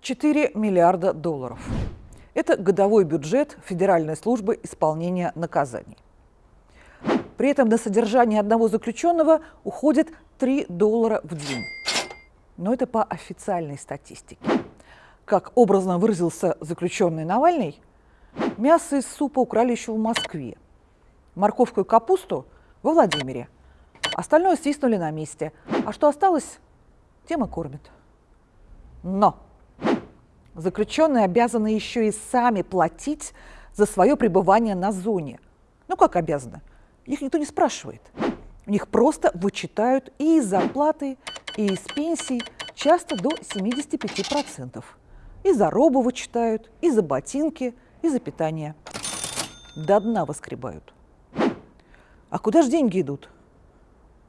4 миллиарда долларов. Это годовой бюджет Федеральной службы исполнения наказаний. При этом на содержание одного заключенного уходит 3 доллара в день. Но это по официальной статистике. Как образно выразился заключенный Навальный, мясо из супа украли еще в Москве, морковку и капусту во Владимире. Остальное свистнули на месте. А что осталось, тем и кормят. Но заключенные обязаны еще и сами платить за свое пребывание на зоне. Ну как обязаны? Их никто не спрашивает. У них просто вычитают и из зарплаты, и из пенсий, часто до 75%. И за робу вычитают, и за ботинки, и за питание. До дна воскребают. А куда же деньги идут?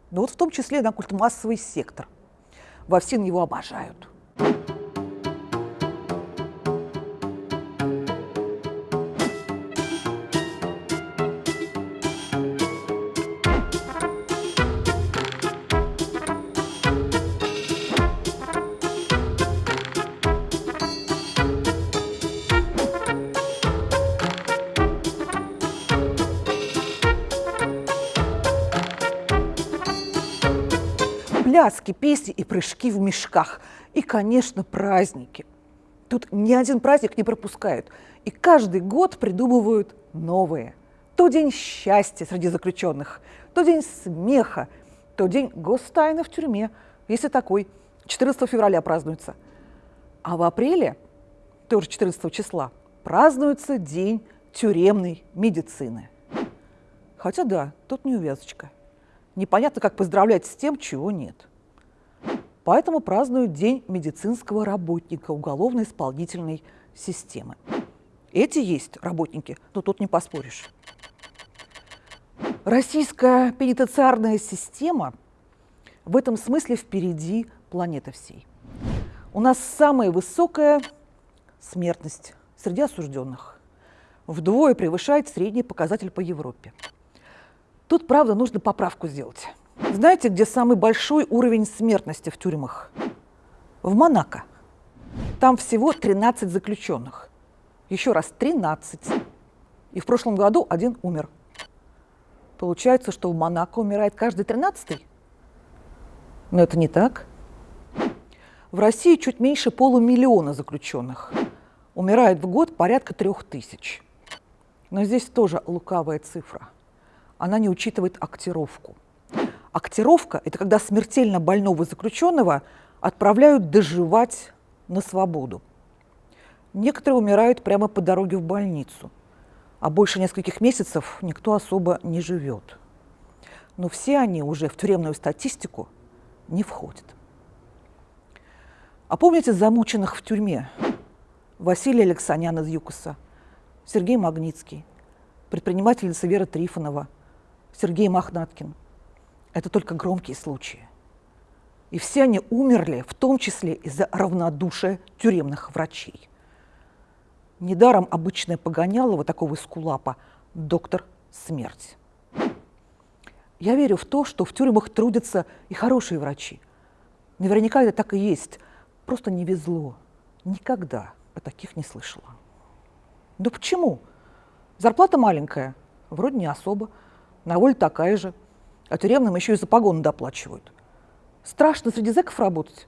Ну вот в том числе на культмассовый сектор. Во ФСИН его обожают. Пляски, песни и прыжки в мешках. И, конечно, праздники. Тут ни один праздник не пропускают. И каждый год придумывают новые. То день счастья среди заключенных, то день смеха, то день гостайны в тюрьме, если такой, 14 февраля празднуется. А в апреле, тоже 14 числа, празднуется день тюремной медицины. Хотя да, тут неувязочка. Непонятно, как поздравлять с тем, чего нет. Поэтому празднуют День медицинского работника уголовно-исполнительной системы. Эти есть работники, но тут не поспоришь. Российская пенитенциарная система в этом смысле впереди планеты всей. У нас самая высокая смертность среди осужденных. Вдвое превышает средний показатель по Европе. Тут, правда, нужно поправку сделать. Знаете, где самый большой уровень смертности в тюрьмах? В Монако. Там всего 13 заключенных. Еще раз, 13. И в прошлом году один умер. Получается, что в Монако умирает каждый 13 Но это не так. В России чуть меньше полумиллиона заключенных. Умирает в год порядка трех тысяч. Но здесь тоже лукавая цифра. Она не учитывает актировку. Актировка – это когда смертельно больного заключенного отправляют доживать на свободу. Некоторые умирают прямо по дороге в больницу, а больше нескольких месяцев никто особо не живет. Но все они уже в тюремную статистику не входят. А помните замученных в тюрьме? Василий Алексанян из ЮКОСа, Сергей Магнитский, предпринимательница Вера Трифонова, Сергей Мохнаткин – это только громкие случаи. И все они умерли, в том числе из-за равнодушия тюремных врачей. Недаром обычное погонялово такого скулапа – доктор смерть. Я верю в то, что в тюрьмах трудятся и хорошие врачи. Наверняка это так и есть. Просто не везло. Никогда о таких не слышала. Да почему? Зарплата маленькая, вроде не особо, на воле такая же – а тюремным еще и за погоны доплачивают. Страшно среди зэков работать.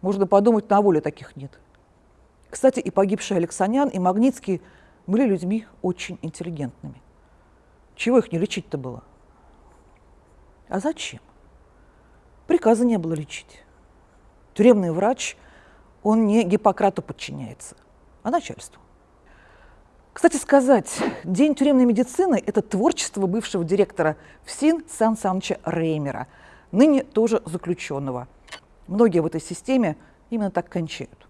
Можно подумать, на воле таких нет. Кстати, и погибший Алексанян, и Магнитский были людьми очень интеллигентными. Чего их не лечить-то было? А зачем? Приказа не было лечить. Тюремный врач, он не Гиппократу подчиняется, а начальству. Кстати сказать, День тюремной медицины – это творчество бывшего директора ФСИН Сан Саныча Реймера, ныне тоже заключенного. Многие в этой системе именно так кончают.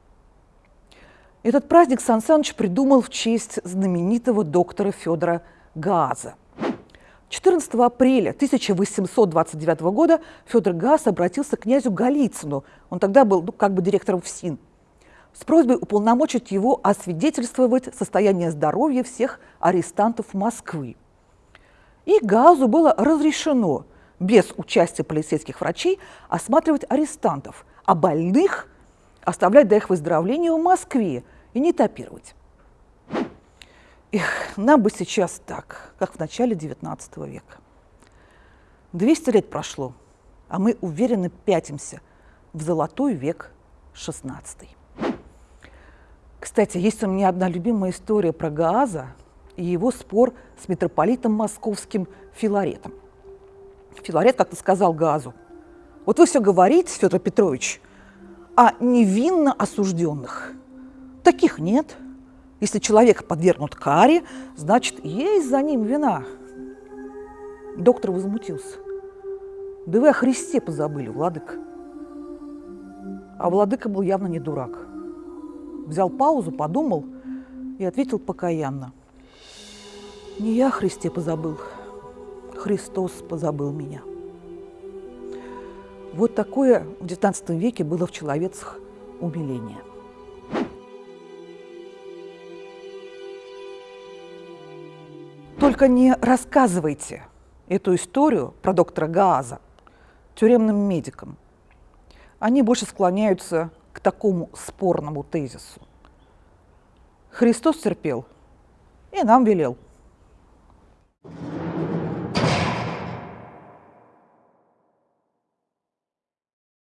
Этот праздник Сан Саныч придумал в честь знаменитого доктора Федора Газа. 14 апреля 1829 года Федор Газ обратился к князю Голицыну, он тогда был ну, как бы директором ФСИН – с просьбой уполномочить его освидетельствовать состояние здоровья всех арестантов Москвы. И Газу было разрешено без участия полицейских врачей осматривать арестантов, а больных оставлять до их выздоровления в Москве и не топировать. Эх, нам бы сейчас так, как в начале XIX века. 200 лет прошло, а мы уверенно пятимся в золотой век XVI. Кстати, есть у меня одна любимая история про Гааза и его спор с митрополитом московским Филаретом. Филарет как-то сказал Газу, вот вы все говорите, Федор Петрович, о невинно осужденных. Таких нет. Если человек подвергнут каре, значит, есть за ним вина. Доктор возмутился. Да вы о Христе позабыли, владыка. А владыка был явно не дурак. Взял паузу, подумал и ответил покаянно. Не я Христе позабыл, Христос позабыл меня. Вот такое в XIX веке было в человецах умиление. Только не рассказывайте эту историю про доктора Гааза тюремным медикам. Они больше склоняются к такому спорному тезису. Христос терпел и нам велел.